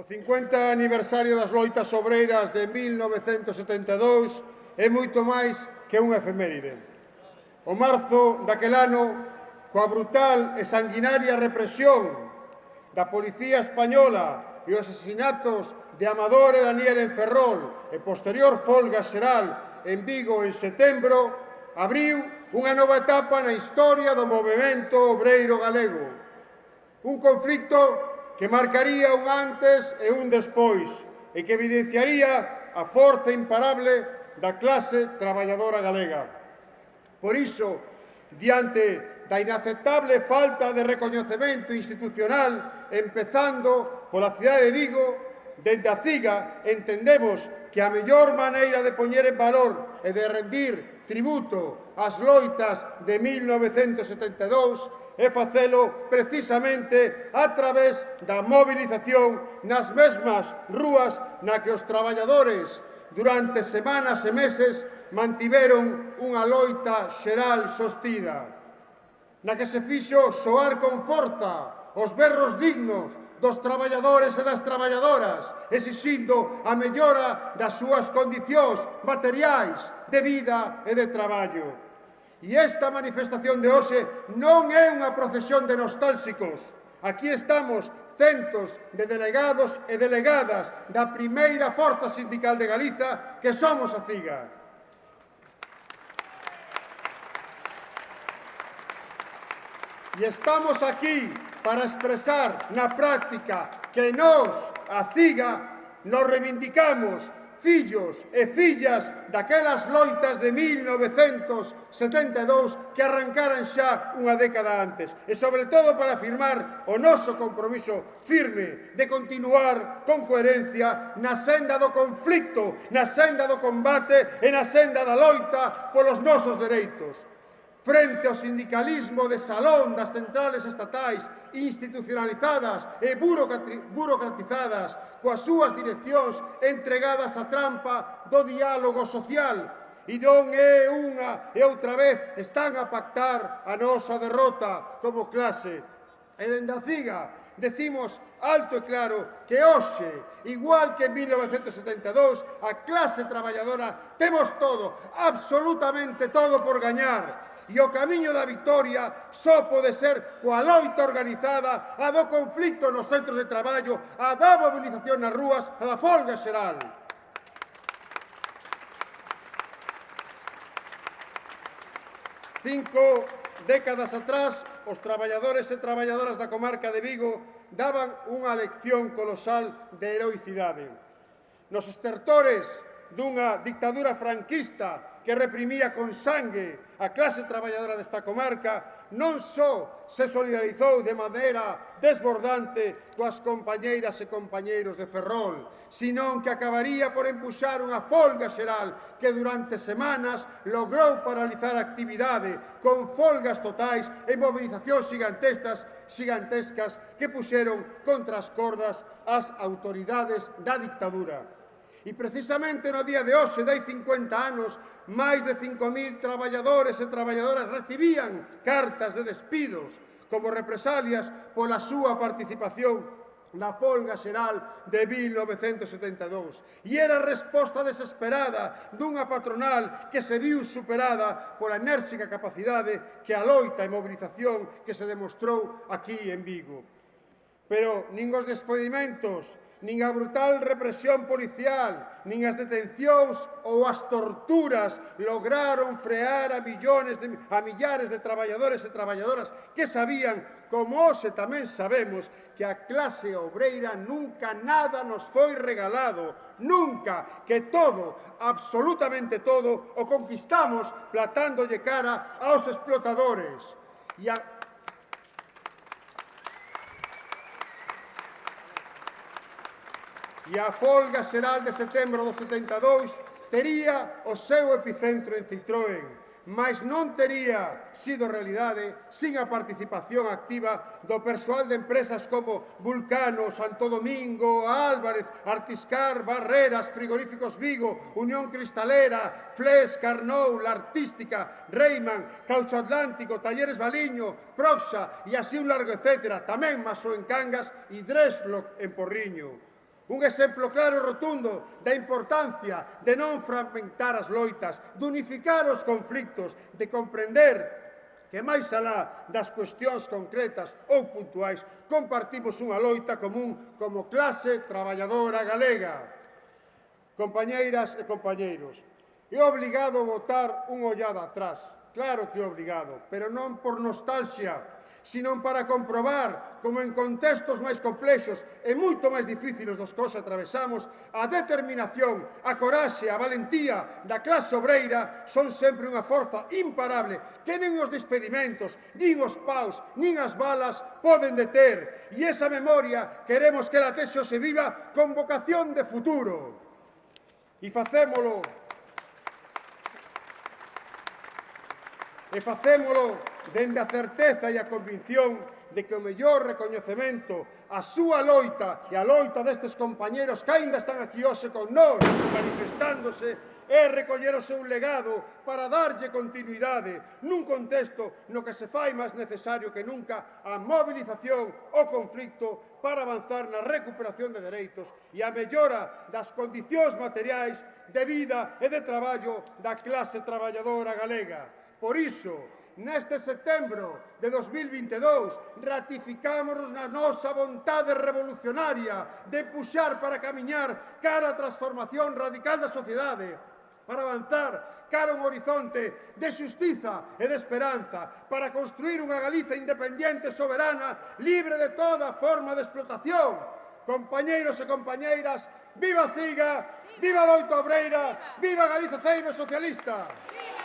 O 50 aniversario das loitas obreiras de 1972 é moito máis que unha efeméride. O marzo daquel ano, coa brutal e sanguinaria represión da Policía Española e os asesinatos de Amador e Daniel en Ferrol e posterior folga xeral en Vigo en setembro, abriu unha nova etapa na historia do movimento obreiro galego. Un conflicto que marcaría un antes e un despois e que evidenciaría a forza imparable da clase traballadora galega. Por iso, diante da inaceptable falta de recoñecemento institucional, empezando pola cidade de Vigo, dende a CIGA entendemos que a mellor maneira de poñer en valor e de rendir tributo ás loitas de 1972 e facelo precisamente a través da movilización nas mesmas rúas na que os traballadores durante semanas e meses mantiveron unha loita xeral sostida, na que se fixo soar con forza os berros dignos dos traballadores e das traballadoras, exixindo a mellora das súas condicións materiais de vida e de traballo. E esta manifestación de hoxe non é unha procesión de nostálxicos. Aquí estamos centos de delegados e delegadas da primeira forza sindical de Galiza que somos a CIGA. E estamos aquí para expresar na práctica que nós, a CIGA, nos reivindicamos fillos e fillas daquelas loitas de 1972 que arrancaran xa unha década antes e sobre todo para afirmar o noso compromiso firme de continuar con coherencia na senda do conflicto, na senda do combate e na senda da loita polos nosos dereitos frente ao sindicalismo de salón das centrales estatais institucionalizadas e burocratizadas coas súas direccións entregadas á trampa do diálogo social e non é unha e outra vez están a pactar a nosa derrota como clase. E dende a CIGA decimos alto e claro que hoxe, igual que en 1972, a clase traballadora temos todo, absolutamente todo por gañar e o camiño da victoria só pode ser coa loita organizada, a do conflicto nos centros de traballo, a da mobilización nas rúas, a da folga xeral. Cinco décadas atrás, os traballadores e traballadoras da comarca de Vigo daban unha lección colosal de heroicidade. Nos estertores dunha dictadura franquista que reprimía con sangue a clase traballadora desta comarca, non só se solidarizou de maneira desbordante coas compañeiras e compañeiros de Ferrol, senón que acabaría por empuxar unha folga xeral que durante semanas logrou paralizar a actividade con folgas totais e movilizacións gigantestas gigantescas que puxeron contra as cordas as autoridades da dictadura. E precisamente no día de hoxe, dai 50 anos, máis de 5.000 traballadores e traballadoras recibían cartas de despidos como represalias pola súa participación na folga xeral de 1972. E era a resposta desesperada dunha patronal que se viu superada pola enérxica capacidade que a loita e mobilización que se demostrou aquí en Vigo. Pero nin os despedimentos nin a brutal represión policial, nin as detencións ou as torturas lograron frear a millones de, a millares de traballadores e traballadoras que sabían, como hoxe tamén sabemos, que a clase obreira nunca nada nos foi regalado, nunca que todo, absolutamente todo, o conquistamos platándolle cara aos explotadores. E a, e a folga xeral de setembro do 72 tería o seu epicentro en Citroën, mas non tería sido realidade sin a participación activa do persoal de empresas como Vulcano, Santo Domingo, Álvarez, Artiscar, Barreras, Frigoríficos Vigo, Unión Cristalera, Fles, Carnou, La Artística, Reiman, Caucho Atlántico, Talleres Baliño, Proxa e así un largo etcétera, tamén Maso en Cangas e Dresloc en Porriño. Un exemplo claro e rotundo da importancia de non fragmentar as loitas, de unificar os conflictos, de comprender que máis alá das cuestións concretas ou puntuais compartimos unha loita común como clase traballadora galega. Compañeiras e compañeiros, é obligado votar unha ollada atrás, claro que é obligado, pero non por nostalgia, sino para comprobar como en contextos máis complexos e moito máis difíciles dos que atravesamos, a determinación, a coraxe, a valentía da clase obreira son sempre unha forza imparable que nin os despedimentos, nin os paus, nin as balas poden deter. E esa memoria queremos que la tesio se viva con vocación de futuro. E facémolo e facémolo dende a certeza e a convicción de que o mellor recoñecemento a súa loita e a loita destes compañeros que aínda están aquí hoxe con nós manifestándose é recoller o seu legado para darlle continuidade nun contexto no que se fai máis necesario que nunca a mobilización o conflicto para avanzar na recuperación de dereitos e a mellora das condicións materiais de vida e de traballo da clase traballadora galega. Por iso, neste setembro de 2022 ratificámonos na nosa vontade revolucionaria de puxar para camiñar cara a transformación radical da sociedade, para avanzar cara a un horizonte de xustiza e de esperanza, para construir unha Galiza independente, soberana, libre de toda forma de explotación. Compañeiros e compañeiras, viva Ciga, viva Loito Obreira, viva Galiza Ceibe Socialista. Viva!